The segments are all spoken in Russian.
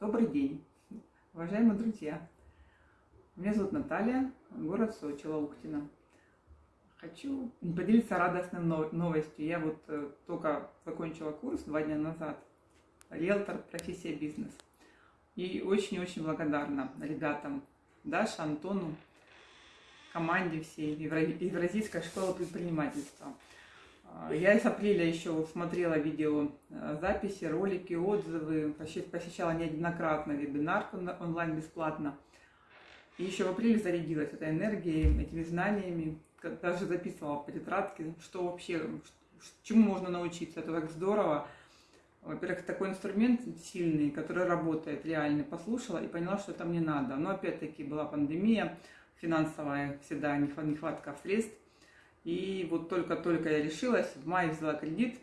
Добрый день, уважаемые друзья! Меня зовут Наталья, город Сочи, Лауктина. Хочу поделиться радостной новостью. Я вот э, только закончила курс два дня назад. Риэлтор, профессия бизнес. И очень-очень благодарна ребятам, Даше, Антону, команде всей Евразийской школы предпринимательства. А, я с апреля еще смотрела видео э, записи, ролики, отзывы, посещала неоднократно вебинар онлайн бесплатно. И еще в апреле зарядилась этой энергией, этими знаниями, даже записывала по тетрадке, что вообще, чему можно научиться. Это так здорово. Во-первых, такой инструмент сильный, который работает реально, послушала и поняла, что это мне надо. Но опять-таки была пандемия, финансовая всегда нехватка средств. И вот только-только я решилась, в мае взяла кредит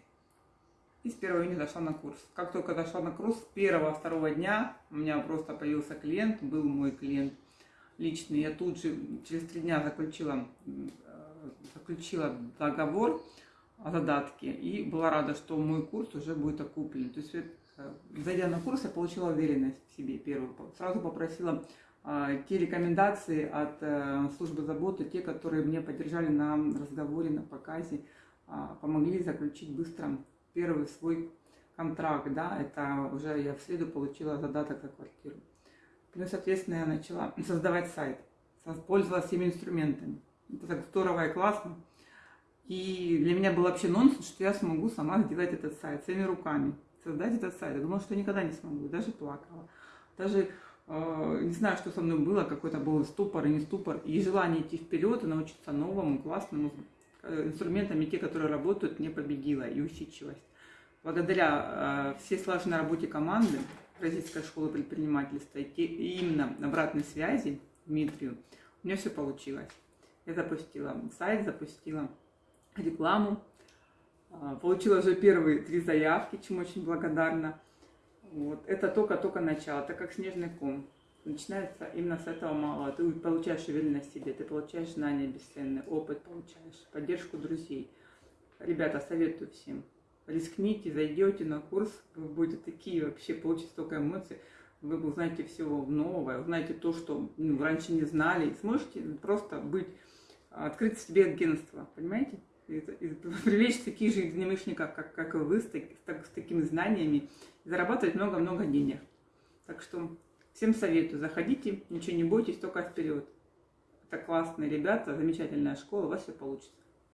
и с 1 июня зашла на курс. Как только зашла на курс, с первого-второго дня у меня просто появился клиент, был мой клиент личный. Я тут же через три дня заключила, э, заключила договор о задатке и была рада, что мой курс уже будет окуплен. То есть, э, зайдя на курс, я получила уверенность в себе первую. Сразу попросила те рекомендации от э, службы заботы, те, которые мне поддержали на разговоре, на показе, а, помогли заключить быстро первый свой контракт, да, это уже я в среду получила задаток за квартиру. И, соответственно, я начала создавать сайт, пользовалась всеми инструментами. Это так здорово и классно. И для меня был вообще нонсенс, что я смогу сама сделать этот сайт своими руками, создать этот сайт. Я думала, что никогда не смогу, даже плакала. Даже не знаю, что со мной было, какой-то был ступор и не ступор, и желание идти вперед и научиться новому, классному, э, инструментами, те, которые работают, не победила, и усидчивость. Благодаря э, всей сложной работе команды Российской школы предпринимательства и именно обратной связи Дмитрию, у меня все получилось. Я запустила сайт, запустила рекламу, получила уже первые три заявки, чему очень благодарна. Вот. Это только-только начало, так как снежный ком. Начинается именно с этого малого. Ты получаешь уверенность в себе, ты получаешь знания бесценные, опыт получаешь, поддержку друзей. Ребята, советую всем. Рискните, зайдете на курс, вы будете такие вообще, получите столько эмоций, вы узнаете все новое, узнаете то, что ну, раньше не знали, и сможете просто быть, открыть себе агентство, понимаете? И, и привлечь таких же единомышленников, как, как и вы, с, так, с такими знаниями, зарабатывать много-много денег. Так что всем советую, заходите, ничего не бойтесь, только вперед. Это классные ребята, замечательная школа, у вас все получится.